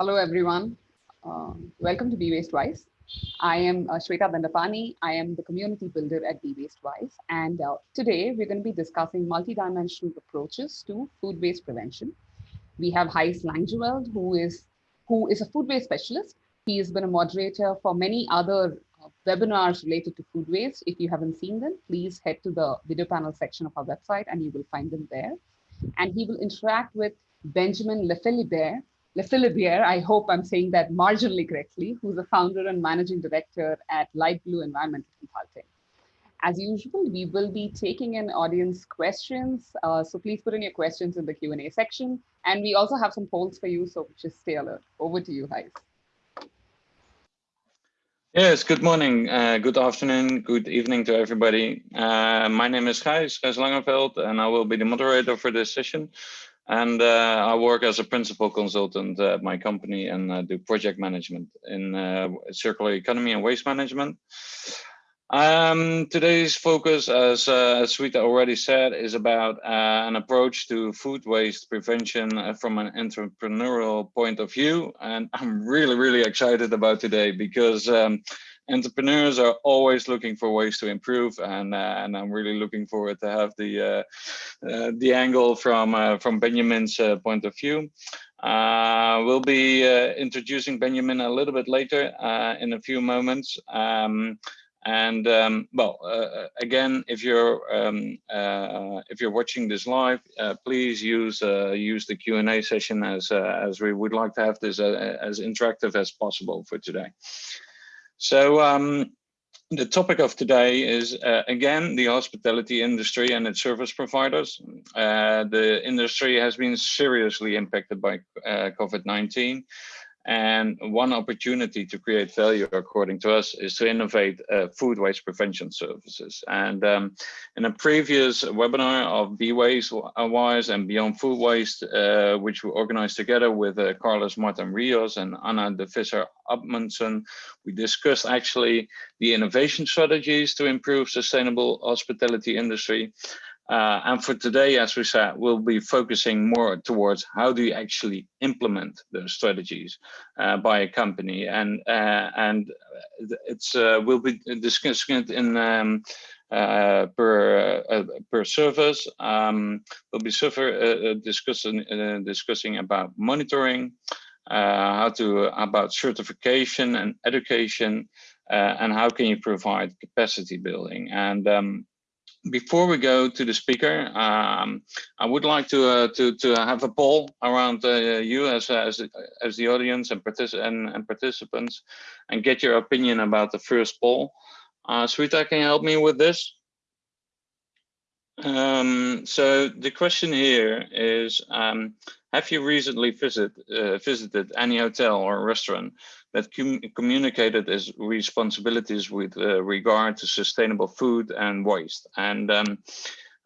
Hello, everyone. Uh, welcome to Be Waste Wise. I am uh, Shweta Dandapani. I am the community builder at Be Waste Wise. And uh, today we're going to be discussing multidimensional approaches to food waste prevention. We have Gijs Langeveld, who is, who is a food waste specialist. He has been a moderator for many other uh, webinars related to food waste. If you haven't seen them, please head to the video panel section of our website and you will find them there. And he will interact with Benjamin Lephilibert, Lephilibert, I hope I'm saying that marginally correctly, who's the founder and managing director at Light Blue Environmental Consulting. As usual, we will be taking in audience questions. Uh, so please put in your questions in the Q&A section. And we also have some polls for you, so just stay alert. Over to you, Gijs. Yes, good morning, uh, good afternoon, good evening to everybody. Uh, my name is Gijs, Gijs Langeveld, and I will be the moderator for this session. And uh, I work as a principal consultant at my company and uh, do project management in uh, circular economy and waste management. Um, today's focus, as, uh, as Sweeta already said, is about uh, an approach to food waste prevention from an entrepreneurial point of view. And I'm really, really excited about today because um, entrepreneurs are always looking for ways to improve and uh, and I'm really looking forward to have the uh, uh, the angle from uh, from Benjamin's uh, point of view. Uh, we'll be introducing Benjamin a little bit later in a few moments. Um, and um, well, again, if you're um, if you're watching this live, please use use the Q and A session as as we would like to have this as interactive as possible for today. So um, the topic of today is, uh, again, the hospitality industry and its service providers. Uh, the industry has been seriously impacted by uh, COVID-19. And one opportunity to create value, according to us, is to innovate uh, food waste prevention services. And um, in a previous webinar of Be Waste Wise and Beyond Food Waste, uh, which we organized together with uh, Carlos Martin Rios and Anna de Visser Amundsen, we discussed actually the innovation strategies to improve sustainable hospitality industry. Uh, and for today, as we said, we'll be focusing more towards how do you actually implement those strategies uh, by a company, and uh, and it's uh, we'll be discussing it in um, uh, per uh, per service. Um, we'll be suffer, discussing discussing about monitoring, how to about certification and education, and how can you provide capacity building and um, before we go to the speaker, um, I would like to uh, to to have a poll around uh, you as as as the audience and, partic and, and participants, and get your opinion about the first poll. Uh, Sweeta, can you help me with this? Um, so the question here is, um, have you recently visit, uh, visited any hotel or restaurant that com communicated its responsibilities with uh, regard to sustainable food and waste? And um,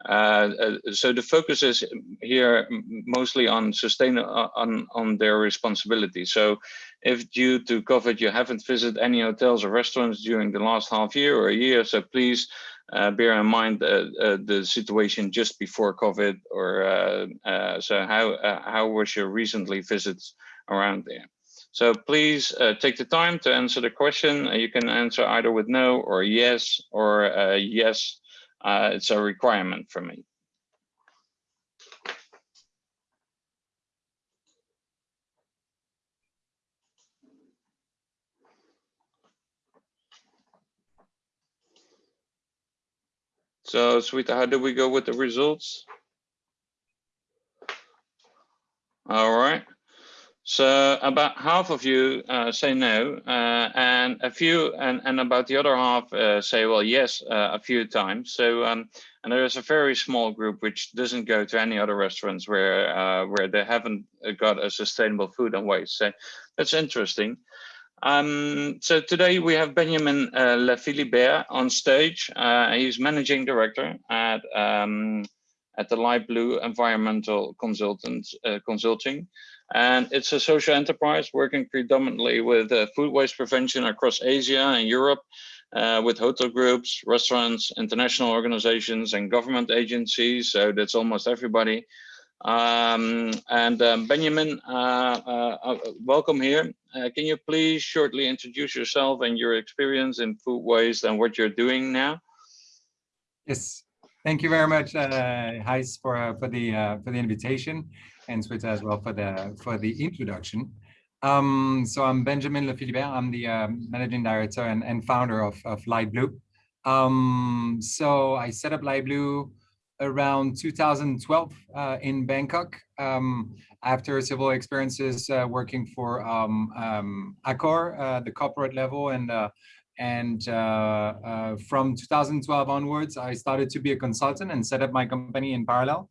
uh, uh so the focus is here mostly on sustain uh, on on their responsibility. So if due to COVID you haven't visited any hotels or restaurants during the last half year or a year, so please bear in mind uh, uh, the situation just before COVID, or uh, uh, so how uh, how was your recently visits around there? So please take the time to answer the question. you can answer either with no or yes or yes. it's a requirement for me. So, Sweeta, how did we go with the results? All right. So about half of you uh, say no, uh, and a few, and, and about the other half uh, say, well, yes, uh, a few times. So, um, and there is a very small group which doesn't go to any other restaurants where uh, where they haven't got a sustainable food and waste. So that's interesting. Um, so today we have Benjamin uh, Lephilibert on stage. Uh, he's managing director at um, at the Light Blue Environmental Consultants uh, Consulting, and it's a social enterprise working predominantly with uh, food waste prevention across Asia and Europe, uh, with hotel groups, restaurants, international organizations, and government agencies. So that's almost everybody. Um, and um, Benjamin, uh, uh welcome here. Uh, can you please shortly introduce yourself and your experience in food waste and what you're doing now? Yes, thank you very much, uh, Gijs, for uh, for the for the invitation, and Swita as well for the for the introduction. Um, so I'm Benjamin Lephilibert. I'm the um, managing director and, and founder of, of Light Blue. Um, so I set up Light Blue around 2012 uh, in Bangkok um, after several experiences uh, working for um, um, Accor, uh, the corporate level. And, uh, and uh, uh, from 2012 onwards, I started to be a consultant and set up my company in parallel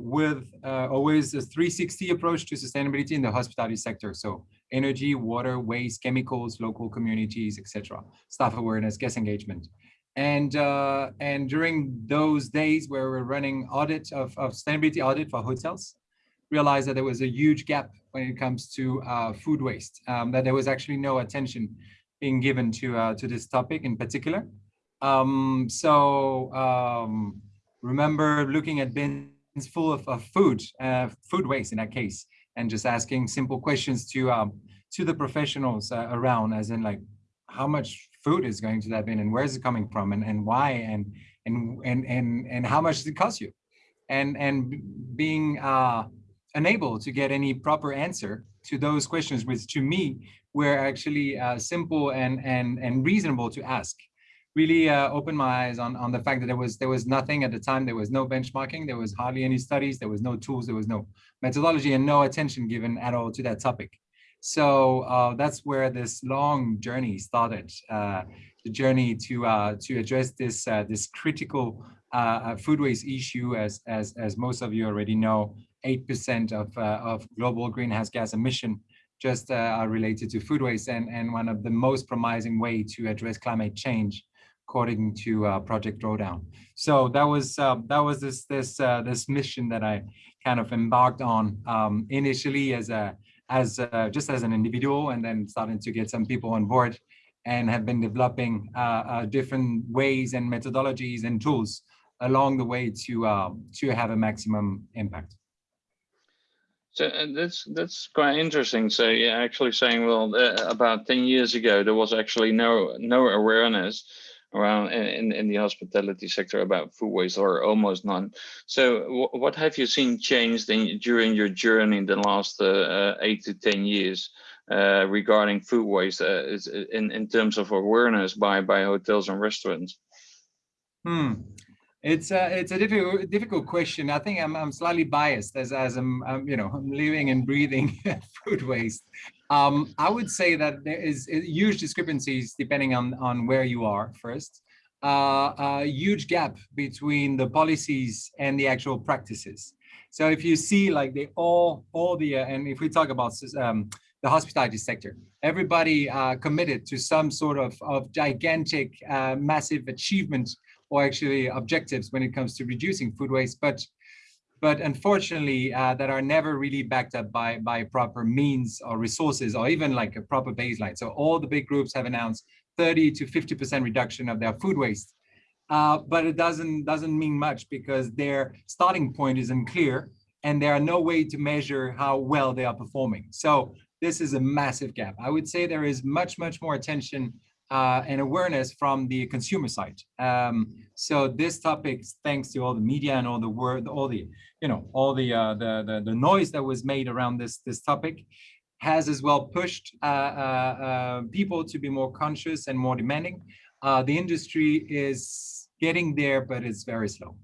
with always a 360 approach to sustainability in the hospitality sector. So energy, water, waste, chemicals, local communities, etc. Staff awareness, guest engagement. And uh, and during those days where we're running audit of, of sustainability audit for hotels, realized that there was a huge gap when it comes to uh, food waste, um, that there was actually no attention being given to uh, to this topic in particular. Um, so um, remember looking at bins full of, of food, uh, food waste in that case, and just asking simple questions to um, to the professionals uh, around, as in like, how much food is going to that bin and where is it coming from and, and why and and and and and how much does it cost you? And and being uh, unable to get any proper answer to those questions which to me were actually uh, simple and and and reasonable to ask. Really uh, opened my eyes on on the fact that there was there was nothing at the time. There was no benchmarking. There was hardly any studies. There was no tools. There was no methodology and no attention given at all to that topic so uh, that's where this long journey started, uh, the journey to uh, to address this uh, this critical uh, uh, food waste issue. As as as most of you already know, eight percent of of global greenhouse gas emission just are related to food waste, and and one of the most promising way to address climate change according to Project Drawdown. So that was that was this this this mission that I kind of embarked on um, initially as a as uh, just as an individual and then starting to get some people on board and have been developing uh, uh, different ways and methodologies and tools along the way to uh, to have a maximum impact. So uh, that's that's quite interesting. So yeah, actually saying, well, uh, about 10 years ago, there was actually no no awareness around in, in the hospitality sector about food waste or almost none. So what have you seen changed in, during your journey in the last uh, uh, eight to 10 years uh, regarding food waste uh, in, in terms of awareness by, by hotels and restaurants? Hmm. It's a it's a difficult difficult question. I think I'm I'm slightly biased as as I'm, I'm you know I'm living and breathing food waste. Um, I would say that there is huge discrepancies depending on on where you are. First, uh, a huge gap between the policies and the actual practices. So if you see like they all all the uh, and if we talk about um, the hospitality sector, everybody uh, committed to some sort of of gigantic, uh, massive achievement or actually objectives when it comes to reducing food waste, but but unfortunately uh, that are never really backed up by by proper means or resources or even like a proper baseline. So all the big groups have announced 30 to 50 percent reduction of their food waste, uh, but it doesn't doesn't mean much because their starting point is unclear and there are no way to measure how well they are performing. So this is a massive gap. I would say there is much much more attention uh, and awareness from the consumer side. Um, so this topic, thanks to all the media and all the word, all the, you know, all the, uh, the, the, the noise that was made around this, this topic has as well pushed uh, uh, uh people to be more conscious and more demanding. Uh, the industry is getting there, but it's very slow.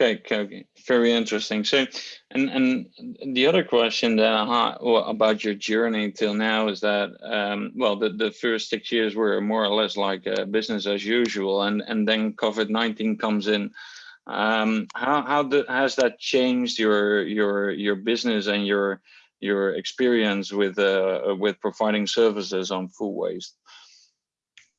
Okay, okay, very interesting. So, and and the other question that I had about your journey till now is that, um, well, the, the first six years were more or less like uh, business as usual, and and then COVID nineteen comes in. Um, how how the, has that changed your your your business and your your experience with uh, with providing services on food waste?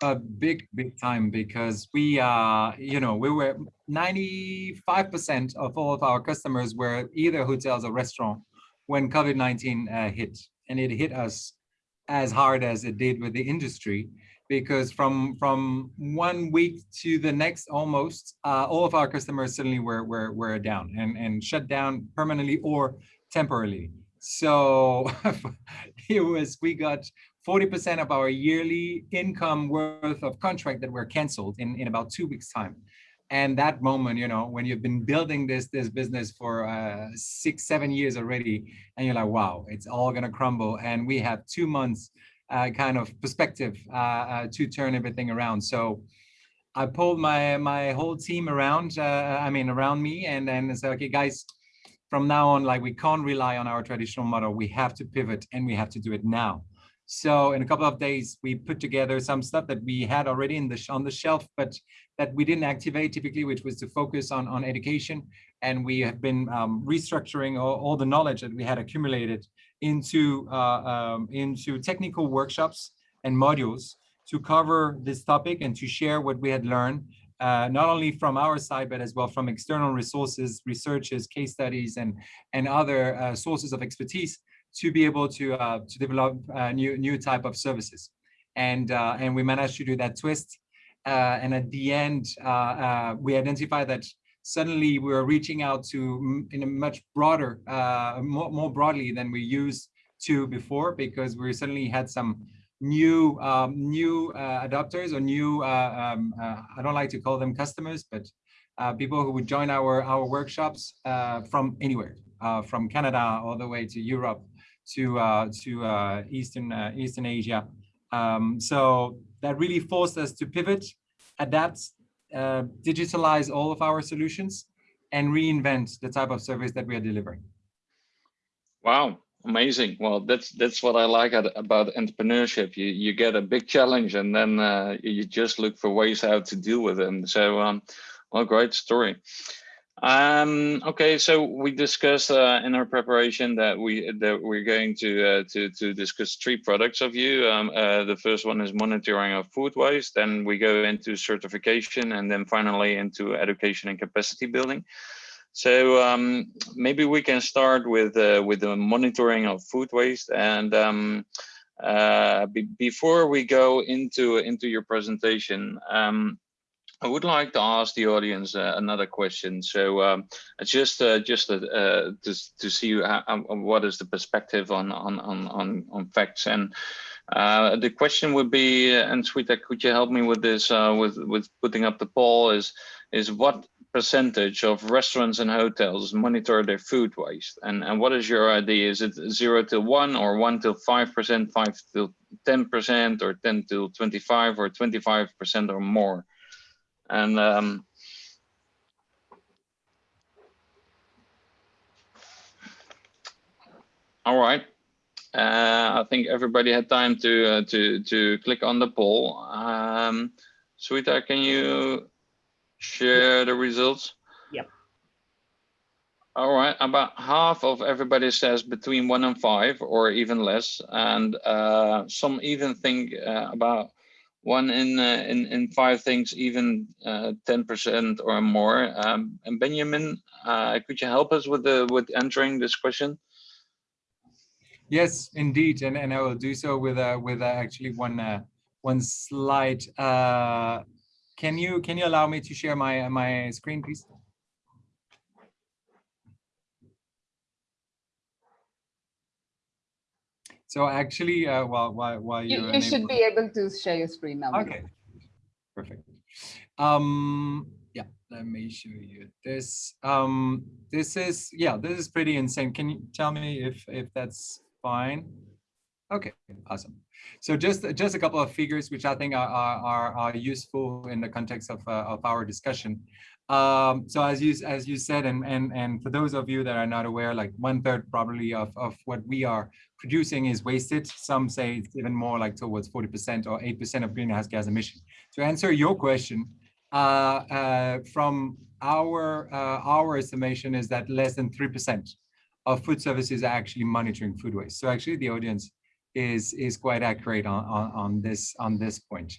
A big, big time because we, uh, you know, we were 95% of all of our customers were either hotels or restaurant when COVID-19 uh, hit. And it hit us as hard as it did with the industry because from from one week to the next almost uh, all of our customers suddenly were were were down and and shut down permanently or temporarily so it was we got 40% of our yearly income worth of contract that were canceled in in about two weeks time and that moment you know when you've been building this this business for uh, six seven years already and you're like wow it's all gonna crumble and we have two months uh, kind of perspective uh, uh, to turn everything around. So I pulled my my whole team around, uh, I mean, around me and then said, okay, guys, from now on, like we can't rely on our traditional model. We have to pivot and we have to do it now. So in a couple of days, we put together some stuff that we had already in the on the shelf, but that we didn't activate typically, which was to focus on on education. And we have been um, restructuring all, all, the knowledge that we had accumulated into uh, um, into technical workshops and modules to cover this topic and to share what we had learned, uh, not only from our side, but as well from external resources, researchers, case studies, and, and other uh, sources of expertise to be able to, uh, to develop uh, new, new type of services. And, uh, and we managed to do that twist. and at the end, we identified that suddenly we are reaching out to in a much broader, uh, more, more broadly than we used to before, because we suddenly had some new um, new uh, adopters or new, uh, um, uh, I don't like to call them customers, but uh, people who would join our, our workshops uh, from anywhere, from Canada all the way to Europe to, to Eastern, Eastern Asia. Um, so that really forced us to pivot, adapt, uh, digitalize all of our solutions and reinvent the type of service that we are delivering. Wow, amazing. Well, that's that's what I like about entrepreneurship. You you get a big challenge and then uh, you just look for ways how to deal with them. So, um, well, great story. Um, okay, so we discussed uh, in our preparation that we that we're going to uh, to to discuss three products of you. Um, uh, the first one is monitoring of food waste. Then we go into certification, and then finally into education and capacity building. So um, maybe we can start with uh, with the monitoring of food waste. And um, uh, be before we go into into your presentation, um, I would like to ask the audience uh, another question. So um, just uh, just uh, uh to to see how, what is the perspective on on on on, facts and. Uh, the question would be, uh, and Sweeta, could you help me with this, with with putting up the poll? Is is what percentage of restaurants and hotels monitor their food waste, and and what is your idea? Is it zero to one, or one to five percent, five to ten percent, or ten to twenty-five, or twenty-five percent or more? And um, all right. Uh, I think everybody had time to uh, to to click on the poll. Um, Sweeta, can you share the results? Yep. All right, about half of everybody says between one and five, or even less, and uh, some even think uh, about one in uh, in in five things even uh, ten percent or more. Um, and Benjamin, uh, could you help us with the with answering this question? Yes, indeed, and and I will do so with uh, with uh, actually one uh, one slide. Uh, can you can you allow me to share my my screen, please? So actually, uh, while while while you you should be able to share your screen now. Okay, perfect. Um, yeah, let me show you this. Um, this is yeah, this is pretty insane. Can you tell me if if that's fine? Okay, awesome. So just just a couple of figures which I think are are, are useful in the context of uh, of our discussion. Um, so as you as you said, and and and for those of you that are not aware, like one third probably of of what we are producing is wasted. Some say it's even more like towards 40% or 8% of greenhouse gas emission. To answer your question, uh, uh, from our uh, our estimation is that less than 3% of food services are actually monitoring food waste. So actually the audience is is quite accurate on, on, on this on this point.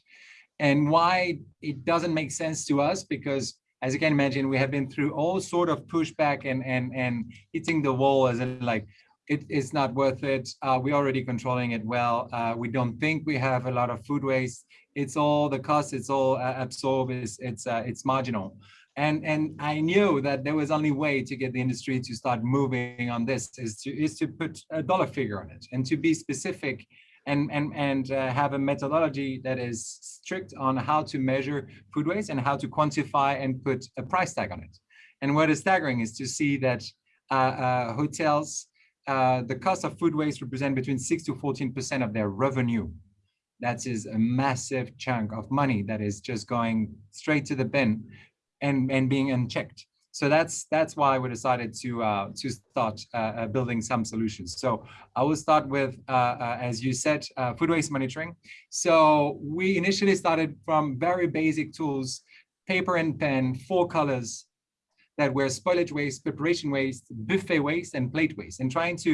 And why it doesn't make sense to us because as you can imagine, we have been through all sort of pushback and and and hitting the wall as in like, it is not worth it. Uh, we're already controlling it well. Uh, we don't think we have a lot of food waste. It's all the cost. It's all uh, absorbed. It's it's uh, it's marginal. And and I knew that there was only way to get the industry to start moving on this is to is to put a dollar figure on it and to be specific and and and uh, have a methodology that is strict on how to measure food waste and how to quantify and put a price tag on it. And what is staggering is to see that uh, uh, hotels uh, the cost of food waste represent between 6 to 14% of their revenue. That is a massive chunk of money that is just going straight to the bin and, and being unchecked. So that's that's why we decided to uh, to start uh, uh building some solutions. So I will start with, uh, as you said, food waste monitoring. So we initially started from very basic tools, paper and pen, four colors, that were spoilage waste, preparation waste, buffet waste, and plate waste, and trying to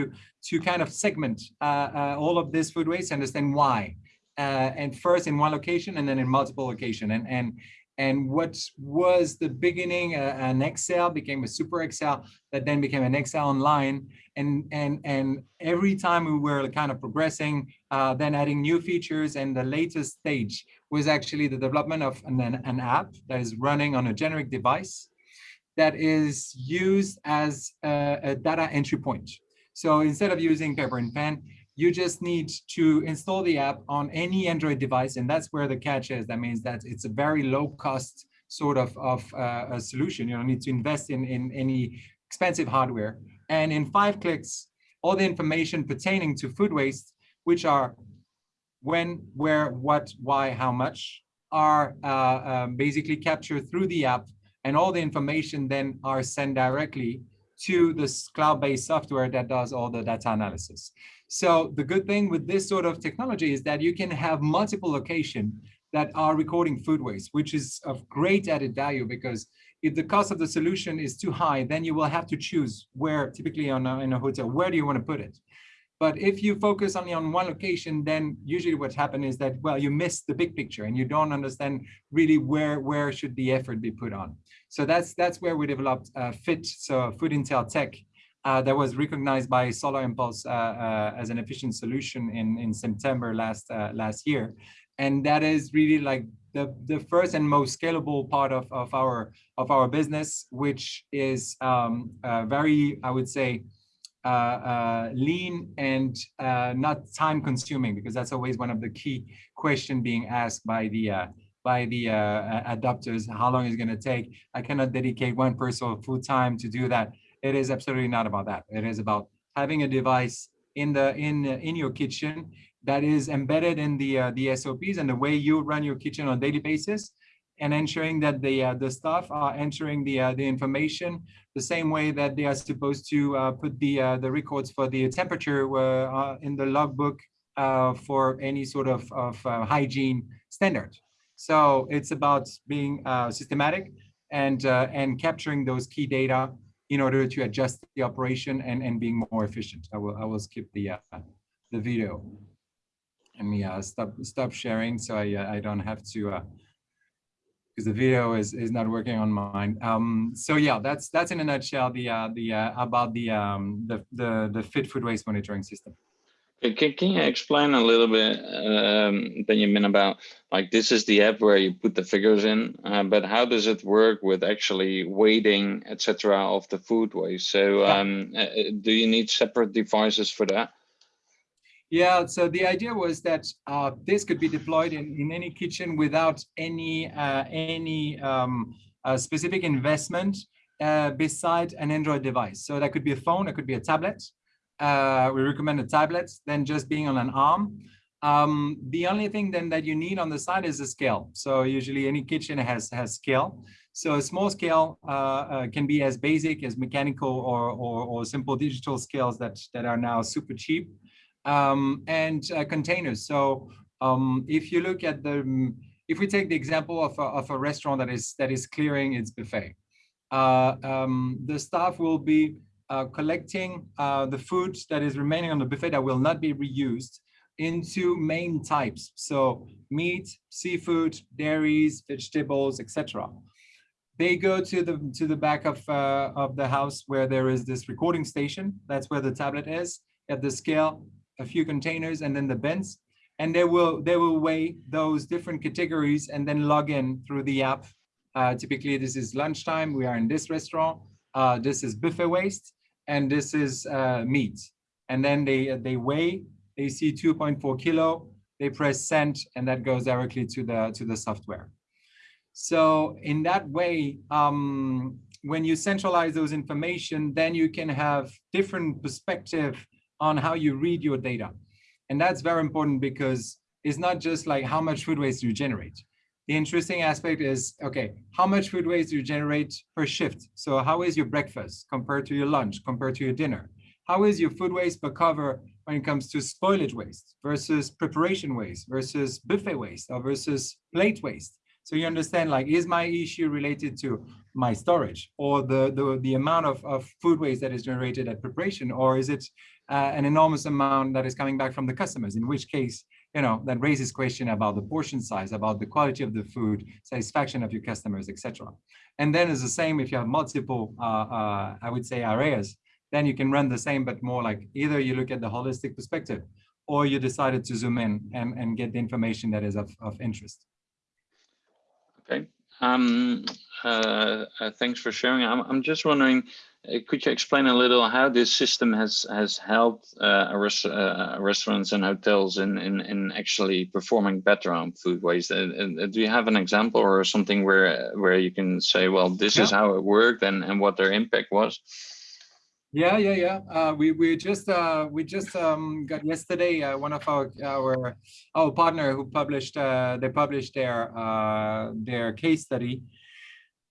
to kind of segment uh, uh, all of this food waste, understand why, uh, and first in one location and then in multiple location, and and and what was the beginning uh, an Excel became a super Excel that then became an Excel online, and and and every time we were kind of progressing, uh, then adding new features, and the latest stage was actually the development of an, an app that is running on a generic device that is used as a, a data entry point. So instead of using paper and pen, you just need to install the app on any Android device. And that's where the catch is. That means that it's a very low cost sort of, of uh, a solution. You don't need to invest in, in any expensive hardware. And in five clicks, all the information pertaining to food waste, which are when, where, what, why, how much, are uh, um, basically captured through the app and all the information then are sent directly to this cloud-based software that does all the data analysis. So the good thing with this sort of technology is that you can have multiple locations that are recording food waste, which is of great added value because if the cost of the solution is too high, then you will have to choose where, typically on a, in a hotel, where do you want to put it? But if you focus only on one location, then usually what happens is that, well, you miss the big picture and you don't understand really where, where should the effort be put on. So that's that's where we developed uh, FIT, so Food Intel Tech, uh, that was recognized by Solar Impulse uh, uh as an efficient solution in in September last uh, last year, and that is really like the the first and most scalable part of of our of our business, which is um, uh, very I would say. lean and not time consuming because that's always one of the key question being asked by the by the uh, adopters, how long is going to take. I cannot dedicate one person full time to do that. It is absolutely not about that. It is about having a device in the in in your kitchen that is embedded in the uh, the SOPs and the way you run your kitchen on a daily basis, and ensuring that the uh, the staff are entering the uh, the information the same way that they are supposed to uh, put the uh, the records for the temperature uh, in the logbook for any sort of of hygiene standard. So it's about being systematic and and capturing those key data in order to adjust the operation and and being more efficient. I will I will skip the uh, the video. Let me uh, stop stop sharing so I uh, I don't have to because the video is is not working on mine. Um, so yeah, that's that's in a nutshell the uh, the uh, about the um, the the the fit food waste monitoring system. Can, can you explain a little bit, um, Benjamin, about like this is the app where you put the figures in, uh, but how does it work with actually weighting, etc., of the food waste? So um, uh, uh, do you need separate devices for that? Yeah, so the idea was that uh, this could be deployed in, in any kitchen without any uh, any um, uh, specific investment uh, beside an Android device. So that could be a phone, it could be a tablet, uh, we recommend a tablet than just being on an arm. Um, the only thing then that you need on the side is a scale. So usually any kitchen has has scale. So a small scale uh, uh, can be as basic as mechanical or, or, or, simple digital scales that, that are now super cheap. Um, and uh, containers. So um, if you look at the, if we take the example of a, of a restaurant that is that is clearing its buffet, uh, um, the staff will be uh, collecting uh, the food that is remaining on the buffet that will not be reused into main types. So meat, seafood, dairies, vegetables, etc. they go to the to the back of uh, of the house where there is this recording station. That's where the tablet is. At the scale, a few containers, and then the bins, and they will they will weigh those different categories and then log in through the app. Uh, typically, this is lunchtime. We are in this restaurant. Uh, this is buffet waste, and this is uh, meat. And then they they weigh. They see 2.4 kilo. They press send, and that goes directly to the to the software. So in that way, um, when you centralize those information, then you can have different perspective on how you read your data. And that's very important because it's not just like how much food waste you generate. The interesting aspect is, okay, how much food waste do you generate per shift? So how is your breakfast compared to your lunch, compared to your dinner? How is your food waste per cover when it comes to spoilage waste versus preparation waste versus buffet waste or versus plate waste? So you understand, like, is my issue related to my storage or the, the, the amount of, of food waste that is generated at preparation, or is it uh, an enormous amount that is coming back from the customers, in which case, you know, that raises question about the portion size, about the quality of the food, satisfaction of your customers, etc. And then it's the same if you have multiple, uh, uh, I would say, areas, then you can run the same, but more like either you look at the holistic perspective or you decided to zoom in and, and get the information that is of, of interest. Okay. Um, uh, uh, thanks for sharing. I'm, I'm just wondering, could you explain a little how this system has has helped uh, res uh, restaurants and hotels in, in in actually performing better on food waste? Uh, do you have an example or something where where you can say, well, this yeah. is how it worked and and what their impact was? Yeah, yeah, yeah. Uh, we we just uh, we just um, got yesterday uh, one of our our our partner who published uh, they published their uh, their case study.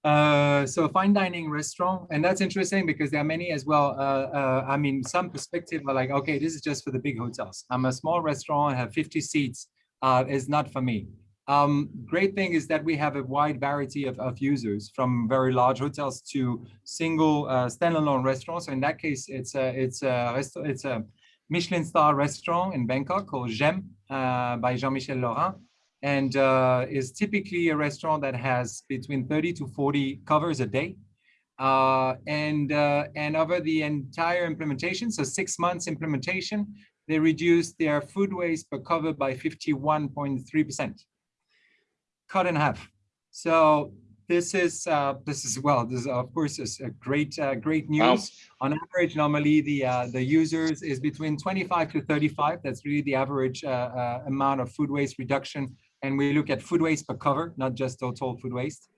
Uh, so fine dining restaurant, and that's interesting because there are many as well. uh I mean, some perspective are like, okay, this is just for the big hotels. I'm a small restaurant, I have 50 seats. it's not for me. Um, great thing is that we have a wide variety of, of users from very large hotels to single uh, standalone restaurants. So in that case, it's a, it's a, it's a Michelin star restaurant in Bangkok called J'aime uh, by Jean-Michel Lorain and uh, is typically a restaurant that has between 30 to 40 covers a day. Uh, and, uh, and over the entire implementation, so six months implementation, they reduced their food waste per cover by 51.3% cut in half. So this is uh, this is well, this is of course is a great uh, great news. Wow. On average, normally the uh, the users is between 25 to 35. That's really the average uh, uh, amount of food waste reduction. And we look at food waste per cover, not just total food waste.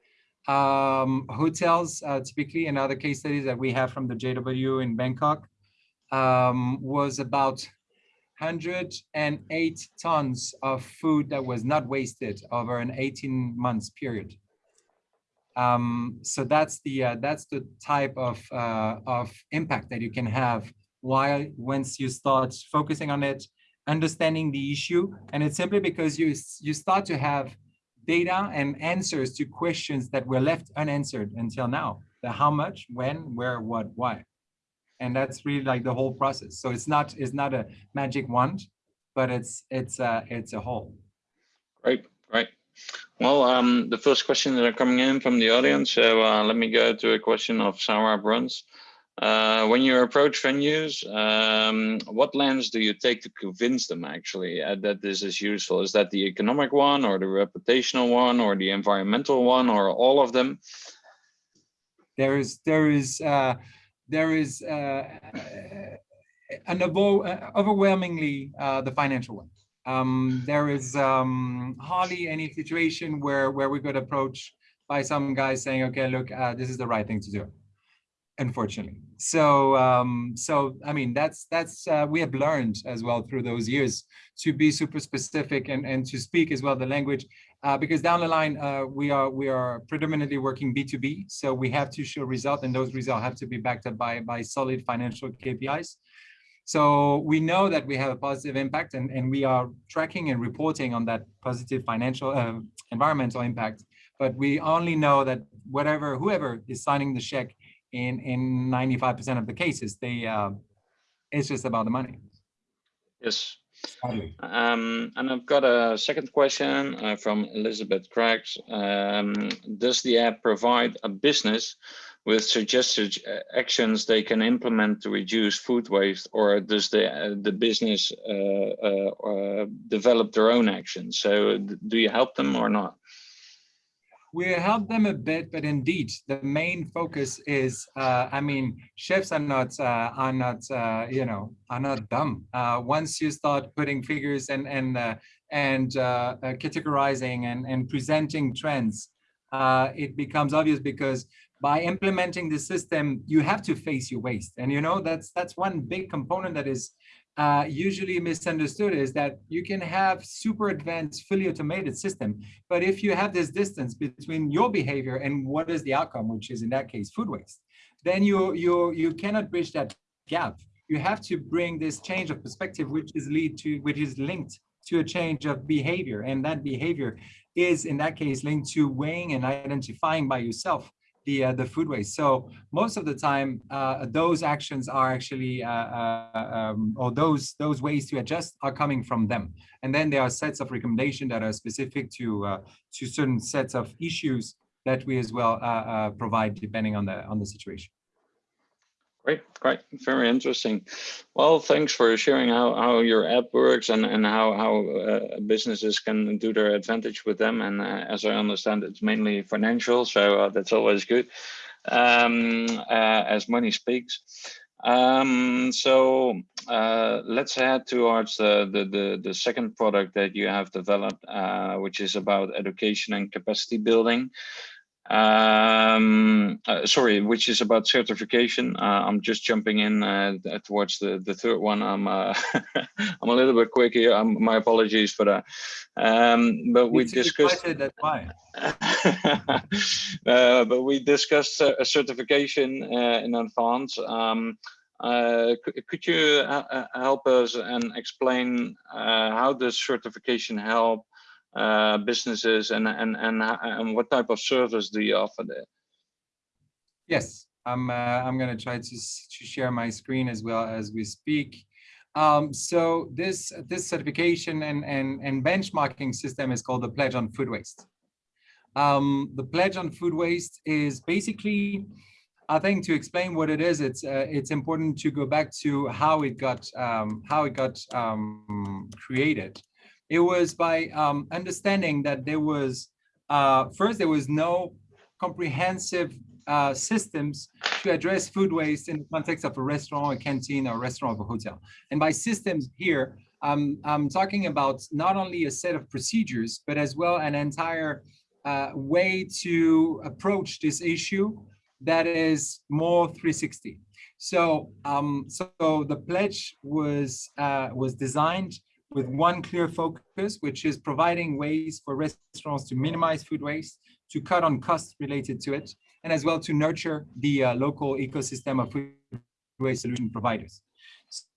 Um, hotels, uh, typically, and other case studies that we have from the JW in Bangkok, um, was about 108 tons of food that was not wasted over an 18 months period. Um, so that's the uh, that's the type of uh, of impact that you can have while once you start focusing on it, understanding the issue, and it's simply because you you start to have data and answers to questions that were left unanswered until now. The how much, when, where, what, why. And that's really like the whole process. So it's not it's not a magic wand but it's it's a, it's a whole. Great great. Well um the first questions that are coming in from the audience so uh, let me go to a question of sarah bruns uh, when you approach venues, um, what lens do you take to convince them actually uh, that this is useful? Is that the economic one or the reputational one or the environmental one or all of them? There is, there is, uh, there is uh, an uh, overwhelmingly uh, the financial one. Um, there is um, hardly any situation where where we could approach by some guys saying, okay, look, this is the right thing to do. Unfortunately, so um, so I mean that's that's uh, we have learned as well through those years to be super specific and and to speak as well the language uh, because down the line uh, we are we are predominantly working B2B, so we have to show results, and those results have to be backed up by by solid financial KPIs. So we know that we have a positive impact, and and we are tracking and reporting on that positive financial uh, environmental impact. But we only know that whatever whoever is signing the check in in 95% of the cases, they uh, it's just about the money. Yes. Um, and I've got a second question uh, from Elizabeth Craigs. Um, does the app provide a business with suggested uh, actions they can implement to reduce food waste, or does the uh, the business uh, uh, uh develop their own actions? So do you help them or not? We help them a bit, but indeed, the main focus is, uh, I mean, chefs are not, uh, are not, uh, you know, are not dumb. Uh, once you start putting figures and and uh, and uh, categorizing and and presenting trends, it becomes obvious because by implementing the system, you have to face your waste, and you know that's that's one big component that is uh, usually misunderstood is that you can have super advanced fully automated system but if you have this distance between your behavior and what is the outcome which is in that case food waste then you you you cannot bridge that gap. You have to bring this change of perspective which is lead to which is linked to a change of behavior and that behavior is in that case linked to weighing and identifying by yourself the uh, the food waste. So most of the time, uh, those actions are actually, uh, uh, um, or those those ways to adjust are coming from them. And then there are sets of recommendation that are specific to uh, to certain sets of issues that we as well uh, provide depending on the on the situation. Great, great, very interesting. Well, thanks for sharing how, how your app works and, and how, how uh, businesses can do their advantage with them. And uh, as I understand, it's mainly financial, so uh, that's always good um, uh, as money speaks. Um, so uh, let's head towards the, the, the, the, second product that you have developed, uh, which is about education and capacity building um uh, sorry which is about certification. Uh, i'm just jumping in uh, towards the the third one. I'm uh, i'm a little bit quick here. I'm, my apologies for that um but we discussed that's why uh, but we discussed a certification uh, in advance. Um could you help us and explain how does certification help uh, businesses and, and, and, and what type of service do you offer there? Yes, I'm, uh, I'm going to try to, to share my screen as well as we speak. Um, so this, this certification and, and, and benchmarking system is called the Pledge on Food Waste. Um, the Pledge on Food Waste is basically, I think to explain what it is, it's uh, it's important to go back to how it got um, how it got um, created. It was by um, understanding that there was, uh, first, there was no comprehensive uh, systems to address food waste in the context of a restaurant, a canteen, or a restaurant or a hotel. And by systems here, I'm talking about not only a set of procedures, but as well an entire uh, way to approach this issue that is more 360. So, um, so the pledge was uh, was designed with one clear focus, which is providing ways for restaurants to minimize food waste, to cut on costs related to it, and as well to nurture the uh, local ecosystem of food waste solution providers.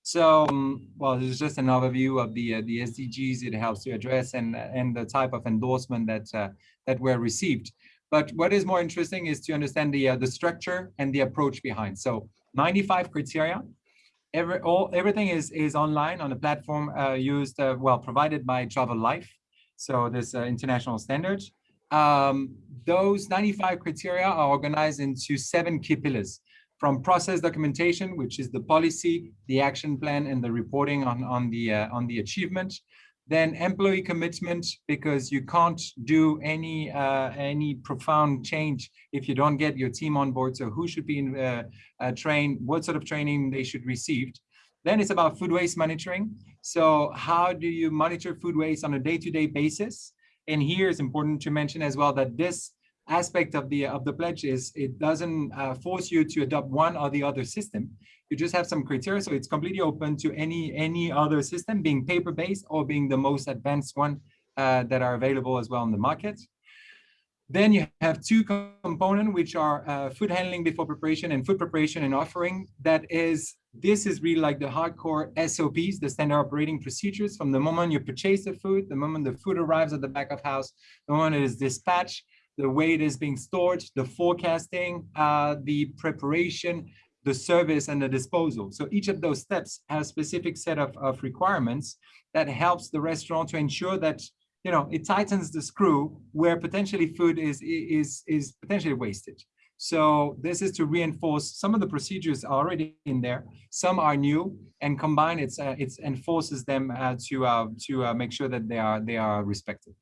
So, um, well, this is just an overview of the uh, the SDGs it helps to address and and the type of endorsement that uh, that were received. But what is more interesting is to understand the uh, the structure and the approach behind. So, 95 criteria every all everything is is online on a platform uh, used uh, well provided by Travelife, so this uh, international standards. Um, those 95 criteria are organized into seven key pillars from process documentation, which is the policy, the action plan, and the reporting on on the uh, on the achievement, then employee commitment, because you can't do any uh, any profound change if you don't get your team on board. So who should be in, uh, uh, trained, what sort of training they should receive. Then it's about food waste monitoring. So how do you monitor food waste on a day-to-day -day basis? And here it's important to mention as well that this aspect of the of the pledge is it doesn't uh, force you to adopt one or the other system. You just have some criteria, so it's completely open to any any other system, being paper-based or being the most advanced one uh, that are available as well in the market. Then you have two components, which are uh, food handling before preparation and food preparation and offering. That is, this is really like the hardcore SOPs, the standard operating procedures from the moment you purchase the food, the moment the food arrives at the back of house, the moment it is dispatched, the way it is being stored, the forecasting, uh, the preparation, the service and the disposal. So each of those steps has a specific set of, of requirements that helps the restaurant to ensure that you know it tightens the screw where potentially food is is is potentially wasted. So this is to reinforce some of the procedures are already in there. Some are new, and combine it's uh, it enforces them uh, to uh, to uh, make sure that they are they are respected.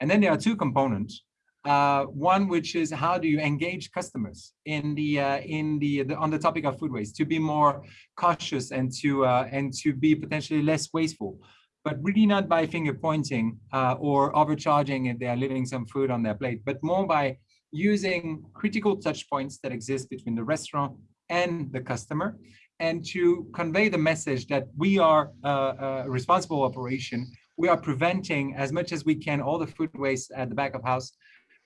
And then there are two components. Uh, one which is how do you engage customers in the uh, in the, the, on the topic of food waste to be more cautious and to and to be potentially less wasteful but really not by finger pointing or overcharging if they are leaving some food on their plate, but more by using critical touch points that exist between the restaurant and the customer and to convey the message that we are a responsible operation. We are preventing as much as we can all the food waste at the back of house.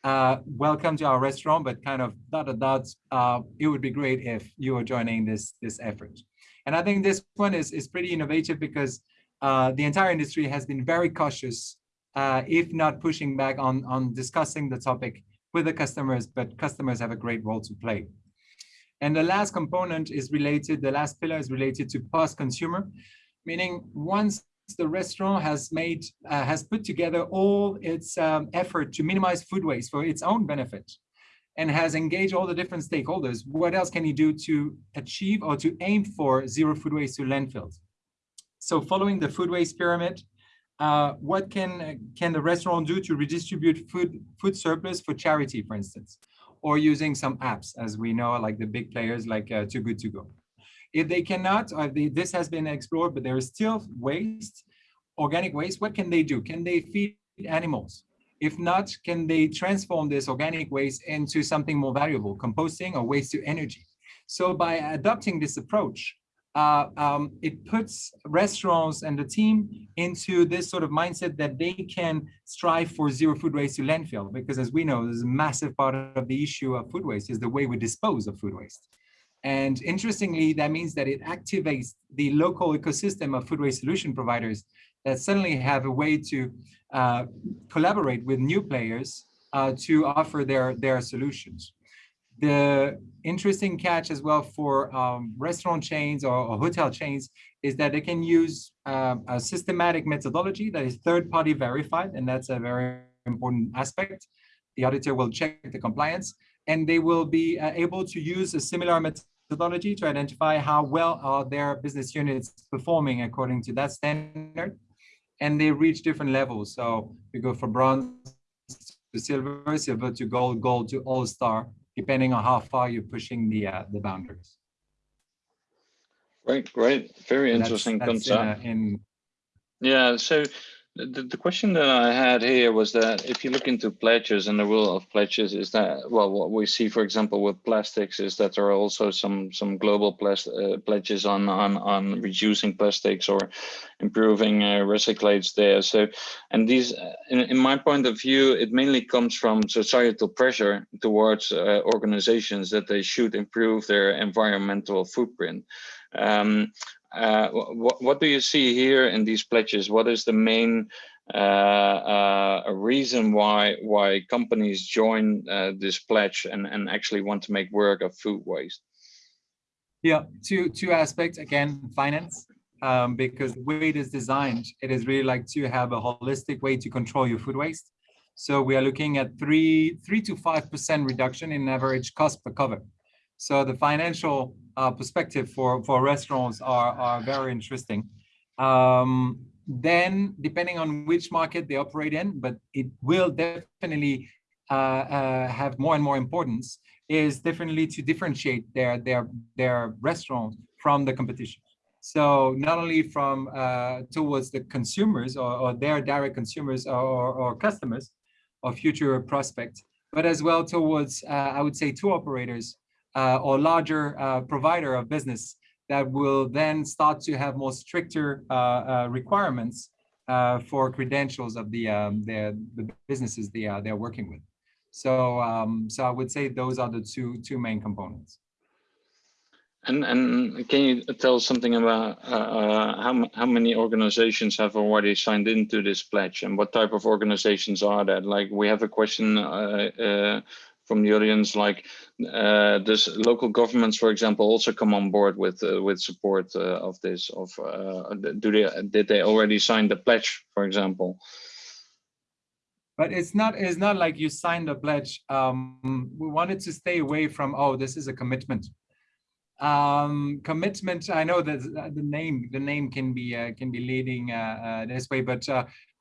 Uh, welcome to our restaurant, but kind of dot dot dot. Uh, it would be great if you are joining this this effort. And I think this one is is pretty innovative because uh, the entire industry has been very cautious, uh, if not pushing back on on discussing the topic with the customers, but customers have a great role to play. And the last component is related, the last pillar is related to post-consumer, meaning once the restaurant has made, uh, has put together all its um, effort to minimize food waste for its own benefit and has engaged all the different stakeholders, what else can you do to achieve or to aim for zero food waste to landfills? So following the food waste pyramid, uh, what can can the restaurant do to redistribute food food surplus for charity, for instance, or using some apps, as we know, like the big players like uh, Too Good To Go. If they cannot, or they, this has been explored, but there is still waste, organic waste, what can they do? Can they feed animals? If not, can they transform this organic waste into something more valuable, composting or waste to energy? So by adopting this approach, uh, um, it puts restaurants and the team into this sort of mindset that they can strive for zero food waste to landfill because as we know there's a massive part of the issue of food waste is the way we dispose of food waste and interestingly that means that it activates the local ecosystem of food waste solution providers that suddenly have a way to uh, collaborate with new players uh, to offer their their solutions the interesting catch as well for um, restaurant chains or, or, hotel chains is that they can use uh, a systematic methodology that is third-party verified, and that's a very important aspect. The auditor will check the compliance, and they will be uh, able to use a similar methodology to identify how well are their business units performing according to that standard, and they reach different levels. So we go from bronze to silver, silver to gold, gold to all-star, depending on how far you're pushing the uh, the boundaries. Great, great, very interesting that's, that's concept. In, in, yeah, so the, the question that I had here was that if you look into pledges and the rule of pledges is that, well, what we see, for example, with plastics is that there are also some some global uh, pledges on, on, on reducing plastics or improving uh, recyclates there. So, and these, uh, in, in my point of view, it mainly comes from societal pressure towards uh, organizations that they should improve their environmental footprint. Um, uh, what, do you see here in these pledges? What is the main uh, uh, reason why why companies join uh, this pledge and, and actually want to make work of food waste? Yeah, two two aspects. Again, finance, um, because the way it is designed, it is really like to have a holistic way to control your food waste. So we are looking at three three to five percent reduction in average cost per cover. So the financial uh, perspective for, for restaurants are, are very interesting. Um, then depending on which market they operate in, but it will definitely uh, uh, have more and more importance, is definitely to differentiate their, their, their restaurants from the competition. So not only from uh, towards the consumers or, or, their direct consumers or, or, customers or future prospects, but as well towards, uh, I would say, tour operators uh, or larger uh, provider of business that will then start to have more stricter uh, requirements for credentials of the, um, the, the businesses they are, they're working with. So, um, so I would say those are the two, two main components. And and can you tell something about uh, how how many organizations have already signed into this pledge, and what type of organizations are that? Like we have a question uh, uh, from the audience, like uh, does local governments, for example, also come on board with uh, with support uh, of this? Of uh, do they did they already sign the pledge, for example? But it's not it's not like you signed a pledge. Um, we wanted to stay away from oh this is a commitment. Um, commitment. I know that the name the name can be uh, can be leading uh, this way, but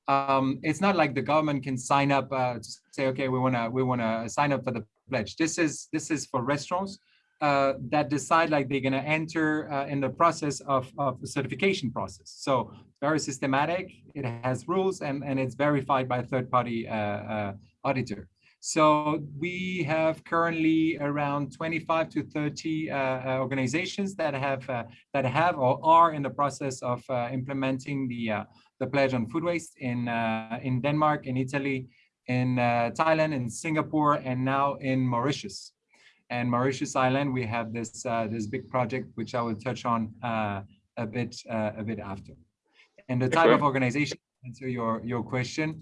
um, it's not like the government can sign up uh, to say, okay, we want to we want to sign up for the pledge. This is this is for restaurants uh, that decide like they're going to enter uh, in the process of, of the certification process. So very systematic. It has rules and and it's verified by a third party uh, uh, auditor. So we have currently around 25 to 30 uh, organizations that have that have or are in the process of implementing the the pledge on food waste in uh, in Denmark, in Italy, in uh, Thailand, in Singapore, and now in Mauritius. And Mauritius Island, we have this uh, this big project, which I will touch on uh, a bit uh, a bit after. And the type of organization, answer your your question,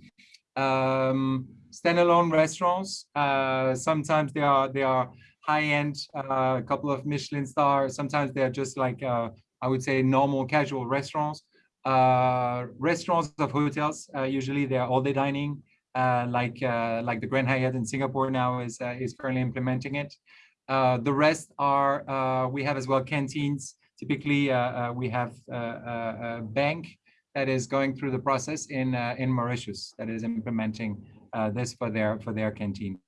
um, standalone restaurants. Uh, sometimes they are they are high end, a couple of Michelin stars. Sometimes they're just like I would say normal casual restaurants uh, restaurants of hotels. Uh, usually they're all day dining, uh, like uh, like the Grand Hyatt in Singapore now is uh, is currently implementing it. Uh, the rest are we have as well canteens. Typically, we have a bank that is going through the process in in Mauritius that is implementing this for their for their canteen.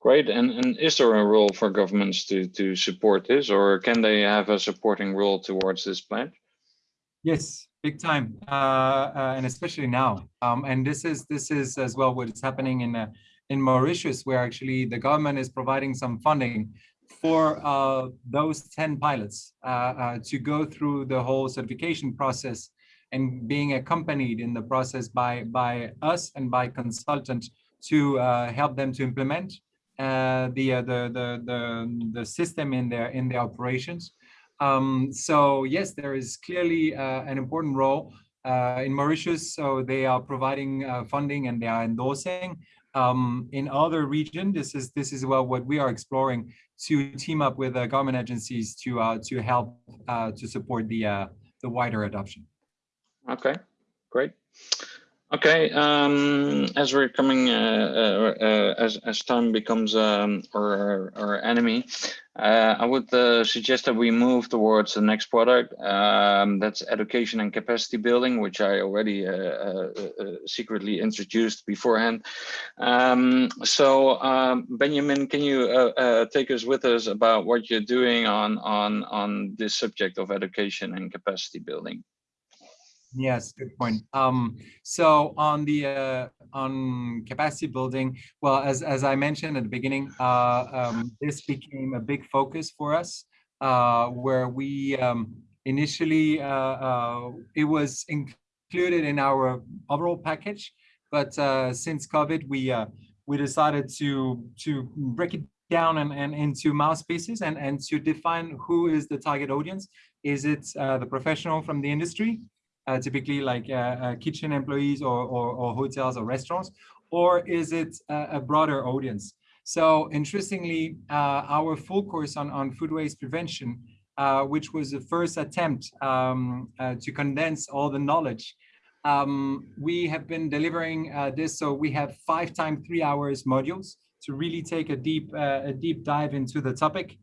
Great. And, and is there a role for governments to, to support this or can they have a supporting role towards this plan? Yes, big time, uh, uh, and especially now. Um, and this is this is as well what is happening in uh, in Mauritius, where actually the government is providing some funding for uh, those 10 pilots uh, uh, to go through the whole certification process and being accompanied in the process by by us and by consultant to help them to implement the, the the the the system in their in their operations um, so yes, there is clearly uh, an important role uh, in Mauritius. So they are providing uh, funding and they are endorsing. Um, in other region, this is this is well what we are exploring to team up with uh, government agencies to uh, to help uh, to support the the wider adoption. Okay, great. Okay, um, as we're coming, uh, uh, uh, as as time becomes um, our, our enemy, uh, I would uh, suggest that we move towards the next product. Um, that's education and capacity building, which I already uh, secretly introduced beforehand. Um, so, um, Benjamin, can you take us with us about what you're doing on on on this subject of education and capacity building? Yes, good point. Um, so on the uh, on capacity building, well, as as I mentioned at the beginning, uh, um, this became a big focus for us, uh, where we um, initially uh, uh, it was included in our overall package, but uh, since COVID, we we decided to to break it down and, and into mouse pieces and and to define who is the target audience. Is it the professional from the industry? Uh, typically like uh, uh, kitchen employees or, or, or, hotels or restaurants, or is it a broader audience? So interestingly, uh, our full course on, on food waste prevention, uh, which was the first attempt um, uh, to condense all the knowledge, um, we have been delivering this. So we have five time three hours modules to really take a deep, a deep dive into the topic.